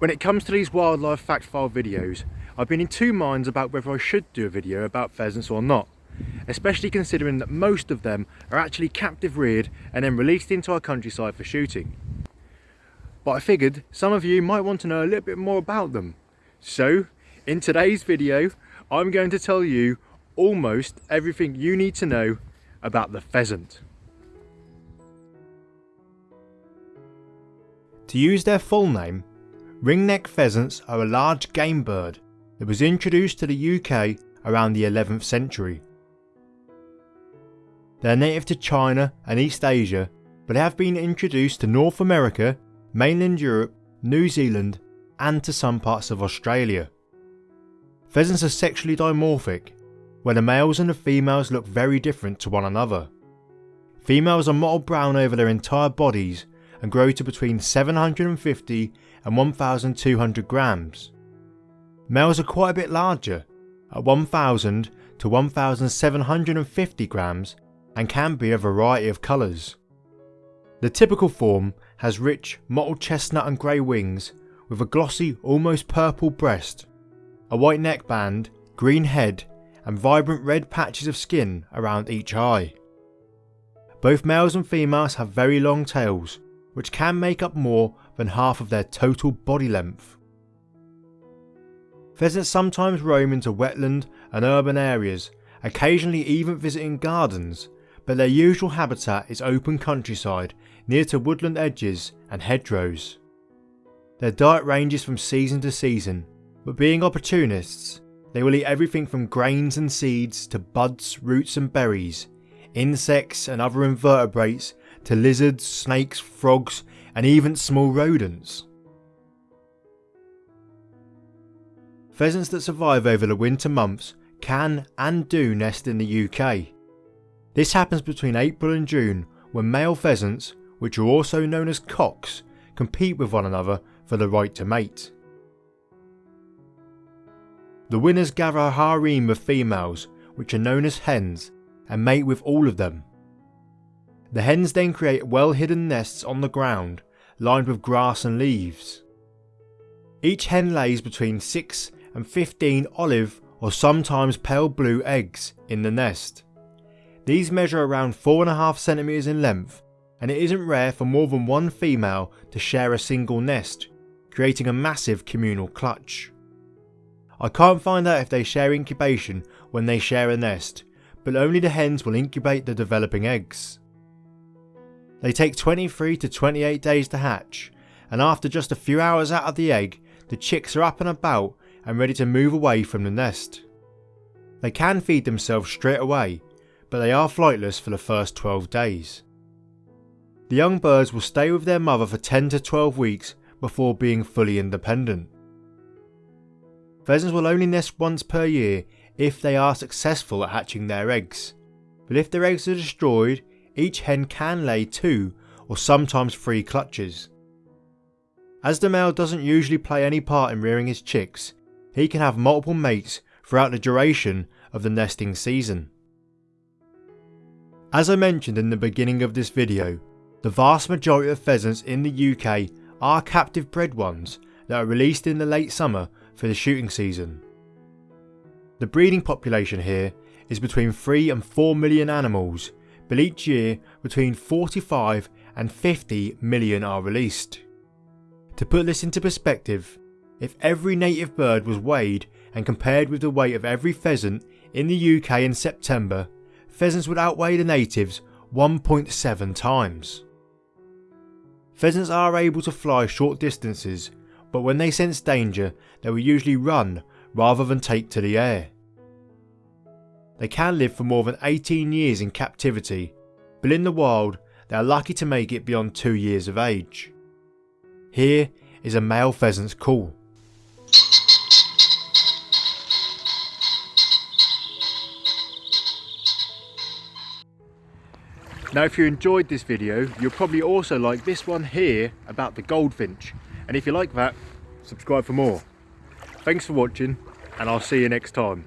When it comes to these wildlife fact file videos, I've been in two minds about whether I should do a video about pheasants or not, especially considering that most of them are actually captive reared and then released into our countryside for shooting. But I figured some of you might want to know a little bit more about them. So, in today's video, I'm going to tell you almost everything you need to know about the pheasant. To use their full name, Ringneck pheasants are a large game bird that was introduced to the UK around the 11th century. They are native to China and East Asia, but have been introduced to North America, mainland Europe, New Zealand and to some parts of Australia. Pheasants are sexually dimorphic, where the males and the females look very different to one another. Females are mottled brown over their entire bodies and grow to between 750 and 1200 grams. Males are quite a bit larger, at 1000 to 1750 grams and can be a variety of colours. The typical form has rich mottled chestnut and grey wings with a glossy almost purple breast, a white neckband, green head and vibrant red patches of skin around each eye. Both males and females have very long tails which can make up more than half of their total body length. Pheasants sometimes roam into wetland and urban areas, occasionally even visiting gardens, but their usual habitat is open countryside near to woodland edges and hedgerows. Their diet ranges from season to season, but being opportunists, they will eat everything from grains and seeds to buds, roots and berries, insects and other invertebrates to lizards, snakes, frogs and even small rodents. Pheasants that survive over the winter months can and do nest in the UK. This happens between April and June when male pheasants, which are also known as cocks, compete with one another for the right to mate. The winners gather a harem of females, which are known as hens, and mate with all of them. The hens then create well hidden nests on the ground, lined with grass and leaves. Each hen lays between 6 and 15 olive or sometimes pale blue eggs in the nest. These measure around 4.5 centimetres in length and it isn't rare for more than one female to share a single nest, creating a massive communal clutch. I can't find out if they share incubation when they share a nest, but only the hens will incubate the developing eggs. They take 23 to 28 days to hatch, and after just a few hours out of the egg, the chicks are up and about and ready to move away from the nest. They can feed themselves straight away, but they are flightless for the first 12 days. The young birds will stay with their mother for 10 to 12 weeks before being fully independent. Pheasants will only nest once per year if they are successful at hatching their eggs, but if their eggs are destroyed each hen can lay two or sometimes three clutches. As the male doesn't usually play any part in rearing his chicks, he can have multiple mates throughout the duration of the nesting season. As I mentioned in the beginning of this video, the vast majority of pheasants in the UK are captive bred ones that are released in the late summer for the shooting season. The breeding population here is between 3 and 4 million animals but each year between 45 and 50 million are released. To put this into perspective, if every native bird was weighed and compared with the weight of every pheasant in the UK in September, pheasants would outweigh the natives 1.7 times. Pheasants are able to fly short distances, but when they sense danger, they will usually run rather than take to the air. They can live for more than 18 years in captivity, but in the wild they are lucky to make it beyond 2 years of age. Here is a male pheasant's call. Now if you enjoyed this video, you'll probably also like this one here about the goldfinch. And if you like that, subscribe for more. Thanks for watching and I'll see you next time.